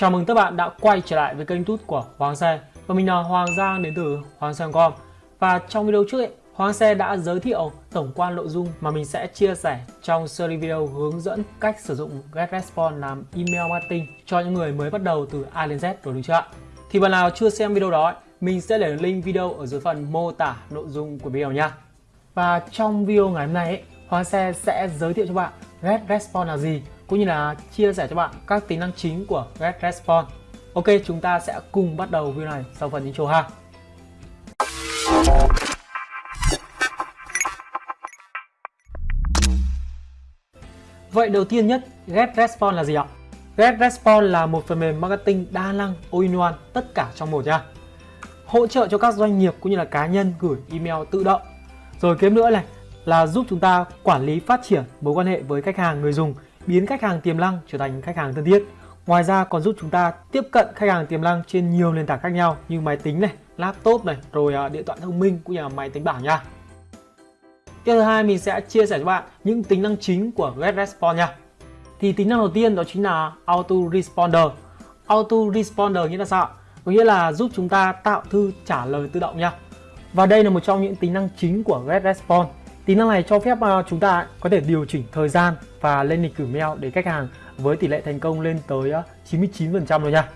Chào mừng các bạn đã quay trở lại với kênh tút của Hoàng Xe Và mình là Hoàng Giang đến từ Hoàng Xe.com Và trong video trước ấy, Hoàng Xe đã giới thiệu tổng quan nội dung mà mình sẽ chia sẻ trong series video hướng dẫn cách sử dụng GetResponse làm email marketing cho những người mới bắt đầu từ A đến Z rồi đúng chưa ạ? Thì bạn nào chưa xem video đó, mình sẽ để link video ở dưới phần mô tả nội dung của video nha. Và trong video ngày hôm nay ấy, Hoàng Xe sẽ giới thiệu cho bạn GetResponse là gì cũng như là chia sẻ cho bạn các tính năng chính của GetResponse. Ok, chúng ta sẽ cùng bắt đầu video này sau phần intro ha. Vậy đầu tiên nhất, GetResponse là gì ạ? GetResponse là một phần mềm marketing đa năng all-in-one tất cả trong một nha. Hỗ trợ cho các doanh nghiệp cũng như là cá nhân gửi email tự động. Rồi kiếm nữa này là giúp chúng ta quản lý phát triển mối quan hệ với khách hàng người dùng, biến khách hàng tiềm năng trở thành khách hàng thân thiết. Ngoài ra còn giúp chúng ta tiếp cận khách hàng tiềm năng trên nhiều nền tảng khác nhau như máy tính này, laptop này, rồi à, điện thoại thông minh cũng như là máy tính bảng nha. Tiếp thứ hai mình sẽ chia sẻ cho bạn những tính năng chính của GetResponse nha. Thì tính năng đầu tiên đó chính là Auto Responder. Auto Responder nghĩa là sao? Có nghĩa là giúp chúng ta tạo thư trả lời tự động nha. Và đây là một trong những tính năng chính của GetResponse. Tính năng này cho phép ờ, chúng ta có thể điều chỉnh thời gian và lên lịch gửi mail để khách hàng với tỷ lệ thành công lên tới ờ, 99% rồi nha.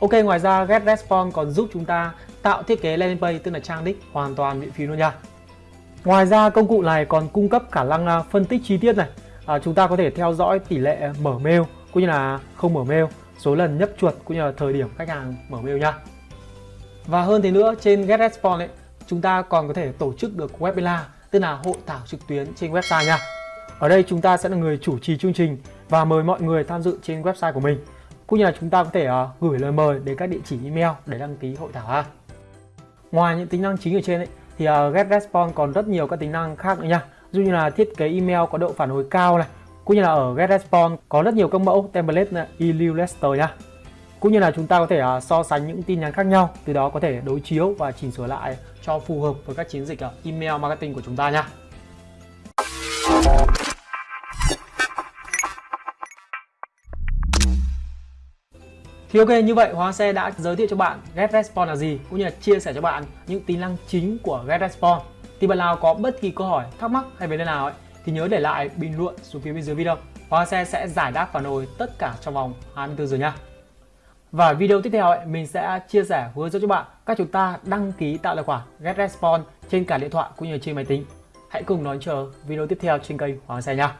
Ok, ngoài ra GetResponse còn giúp chúng ta tạo thiết kế landing page tức là trang đích hoàn toàn miễn phí luôn nha. Ngoài ra công cụ này còn cung cấp khả năng ờ, phân tích chi tiết này. À, chúng ta có thể theo dõi tỷ lệ mở mail cũng như là không mở mail, số lần nhấp chuột cũng như là thời điểm khách hàng mở mail nha. Và hơn thế nữa trên GetResponse ấy, chúng ta còn có thể tổ chức được webinar tức là hội thảo trực tuyến trên website nha. Ở đây chúng ta sẽ là người chủ trì chương trình và mời mọi người tham dự trên website của mình. Cũng như là chúng ta có thể uh, gửi lời mời đến các địa chỉ email để đăng ký hội thảo ha. Ngoài những tính năng chính ở trên ấy, thì uh, GetResponse còn rất nhiều các tính năng khác nữa nha. Dù như là thiết kế email có độ phản hồi cao này, cũng như là ở GetResponse có rất nhiều các mẫu template Illustrator email nha. Cũng như là chúng ta có thể uh, so sánh những tin nhắn khác nhau, từ đó có thể đối chiếu và chỉnh sửa lại cho phù hợp với các chiến dịch uh, email marketing của chúng ta nha. Thì ok như vậy Hóa Xe đã giới thiệu cho bạn GetResponse là gì cũng như là chia sẻ cho bạn những tính năng chính của GetResponse. Thì bạn nào có bất kỳ câu hỏi, thắc mắc hay vấn đề nào ấy thì nhớ để lại bình luận xuống phía bên dưới video. Hóa Xe sẽ giải đáp phản hồi tất cả trong vòng 24 giờ nha. Và video tiếp theo ấy, mình sẽ chia sẻ hướng dẫn cho bạn cách chúng ta đăng ký tạo tài khoản GetResponse trên cả điện thoại cũng như trên máy tính. Hãy cùng đón chờ video tiếp theo trên kênh Hoàng Xe nha.